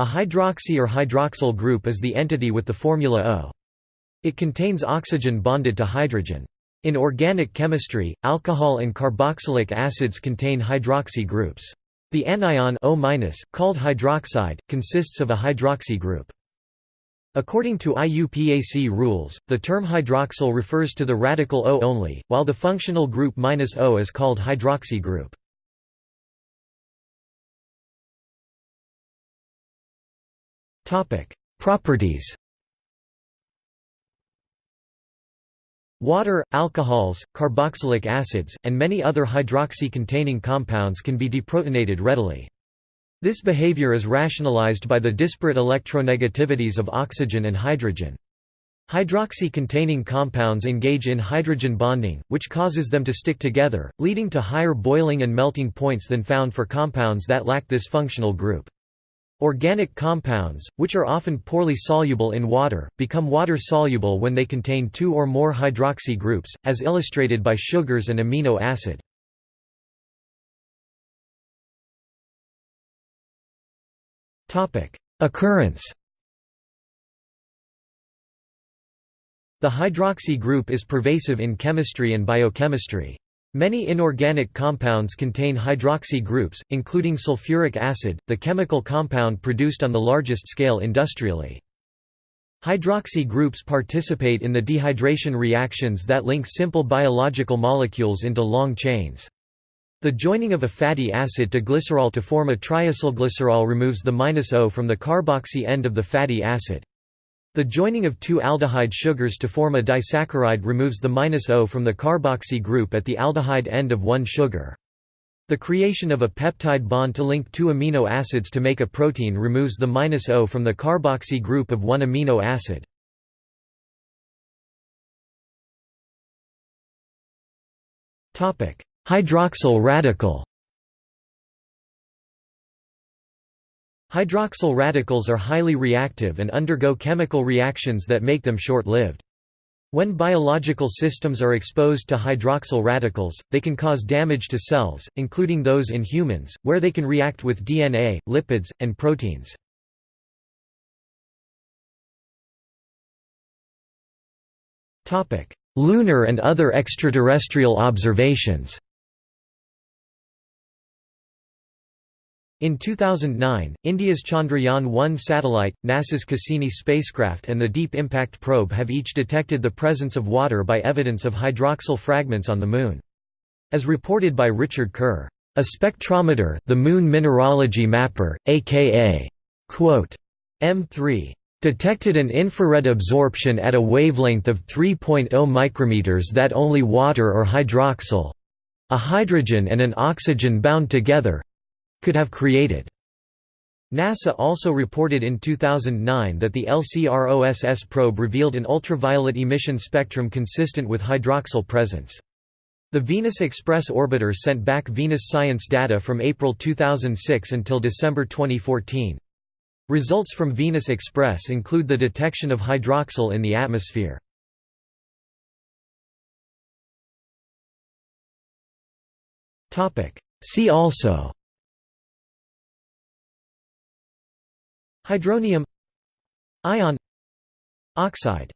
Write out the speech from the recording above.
A hydroxy or hydroxyl group is the entity with the formula O. It contains oxygen bonded to hydrogen. In organic chemistry, alcohol and carboxylic acids contain hydroxy groups. The anion O-, called hydroxide, consists of a hydroxy group. According to IUPAC rules, the term hydroxyl refers to the radical O only, while the functional group minus -O is called hydroxy group. Properties Water, alcohols, carboxylic acids, and many other hydroxy-containing compounds can be deprotonated readily. This behavior is rationalized by the disparate electronegativities of oxygen and hydrogen. Hydroxy-containing compounds engage in hydrogen bonding, which causes them to stick together, leading to higher boiling and melting points than found for compounds that lack this functional group. Organic compounds, which are often poorly soluble in water, become water-soluble when they contain two or more hydroxy groups, as illustrated by sugars and amino acid. Occurrence The hydroxy group is pervasive in chemistry and biochemistry. Many inorganic compounds contain hydroxy groups, including sulfuric acid, the chemical compound produced on the largest scale industrially. Hydroxy groups participate in the dehydration reactions that link simple biological molecules into long chains. The joining of a fatty acid to glycerol to form a triacylglycerol removes the minus -O from the carboxy end of the fatty acid. The joining of two aldehyde sugars to form a disaccharide removes the -O from the carboxy group at the aldehyde end of one sugar. The creation of a peptide bond to link two amino acids to make a protein removes the -O from the carboxy group of one amino acid. Hydroxyl radical Hydroxyl radicals are highly reactive and undergo chemical reactions that make them short-lived. When biological systems are exposed to hydroxyl radicals, they can cause damage to cells, including those in humans, where they can react with DNA, lipids, and proteins. Lunar and other extraterrestrial observations In 2009, India's Chandrayaan-1 satellite, NASA's Cassini spacecraft and the Deep Impact Probe have each detected the presence of water by evidence of hydroxyl fragments on the Moon. As reported by Richard Kerr, "...a spectrometer the Moon Mineralogy Mapper, aka quote, M3 detected an infrared absorption at a wavelength of 3.0 micrometers that only water or hydroxyl a hydrogen and an oxygen bound together could have created. NASA also reported in 2009 that the LCROSS probe revealed an ultraviolet emission spectrum consistent with hydroxyl presence. The Venus Express orbiter sent back Venus science data from April 2006 until December 2014. Results from Venus Express include the detection of hydroxyl in the atmosphere. See also Hydronium Ion Oxide